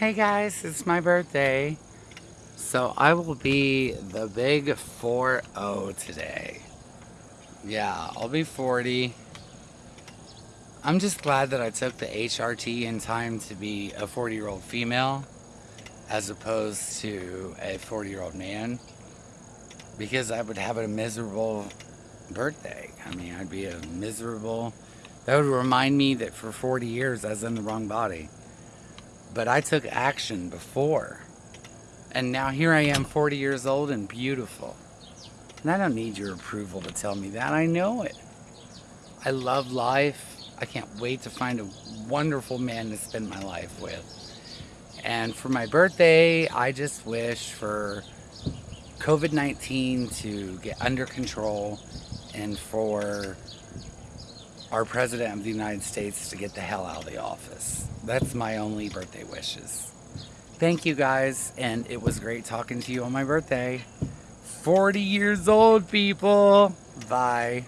Hey guys, it's my birthday. So I will be the big 4-0 today. Yeah, I'll be 40. I'm just glad that I took the HRT in time to be a 40 year old female as opposed to a 40 year old man because I would have a miserable birthday. I mean, I'd be a miserable, that would remind me that for 40 years I was in the wrong body. But I took action before. And now here I am 40 years old and beautiful. And I don't need your approval to tell me that. I know it. I love life. I can't wait to find a wonderful man to spend my life with. And for my birthday, I just wish for COVID-19 to get under control and for our President of the United States to get the hell out of the office. That's my only birthday wishes. Thank you guys, and it was great talking to you on my birthday. 40 years old, people. Bye.